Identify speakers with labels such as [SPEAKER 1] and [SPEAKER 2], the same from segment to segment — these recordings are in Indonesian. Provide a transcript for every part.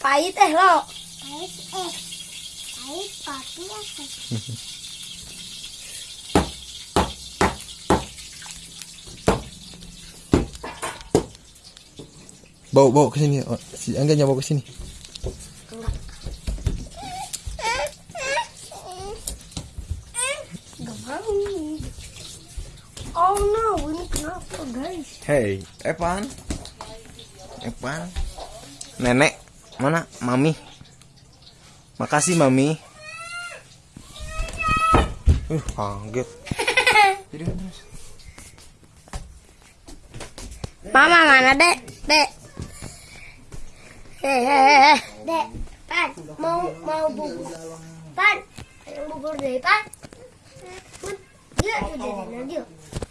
[SPEAKER 1] pahit eh lo.
[SPEAKER 2] Pahit eh. Pahit kopi apa?
[SPEAKER 3] Bawa bawa ke sini. Oh, si Angganya bawa ke sini.
[SPEAKER 1] Oh no, ini kenapa guys?
[SPEAKER 3] Hey, Evan. Evan. Nenek, mana? Mami. Makasih, Mami. Uh, kaget.
[SPEAKER 1] Mama mana dek? Dek. Hehehe.
[SPEAKER 2] Dek, Pan, mau mau bubur. Pan, yang bubur deh, Pan. Dia udah dia.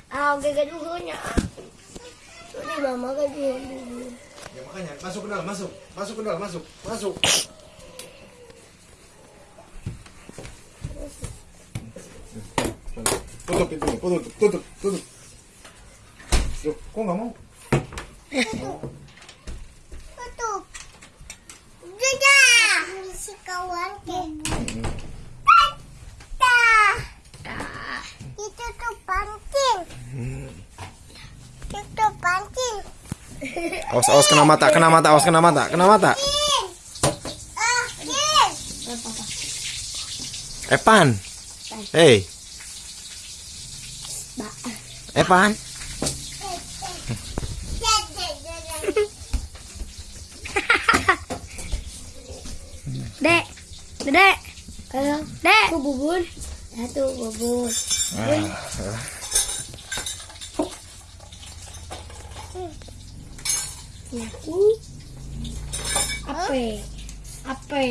[SPEAKER 2] Ah, gak dulunya. Udah mama dia bubur.
[SPEAKER 3] Ya makanya masuk ke dalam, masuk. Masuk ke dalam, masuk. Masuk. Tutup pintunya, tutup, tutup, tutup. Yuk, kok nggak mau? Awas, awas kena mata, kena mata, awas kena mata, kena mata.
[SPEAKER 2] Ah.
[SPEAKER 3] Evan.
[SPEAKER 2] Dadah, dadah.
[SPEAKER 1] Dek. Dek. Halo. Dek. Aku bubur. Satu bubur. Aku. Apa? Apa?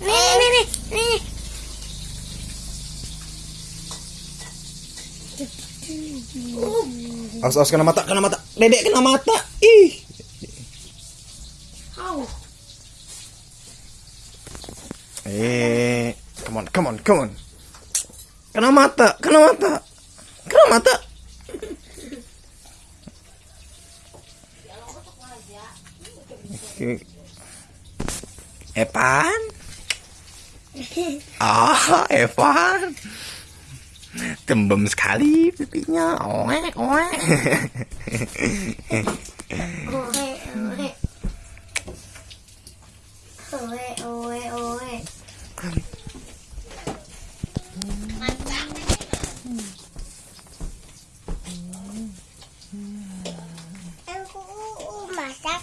[SPEAKER 1] Nih, nih, nih, nih.
[SPEAKER 3] Awas, awas kena mata, kena mata. Dedek kena mata. Ih.
[SPEAKER 1] Au.
[SPEAKER 3] Eh, come on, come on, come on. Kena mata, kena mata. Kena mata. Evan? Ah, Evan. Tembem sekali pipinya. Oe, oe.
[SPEAKER 1] Oe, oe. Oe, oe, oe.
[SPEAKER 2] Aku masak.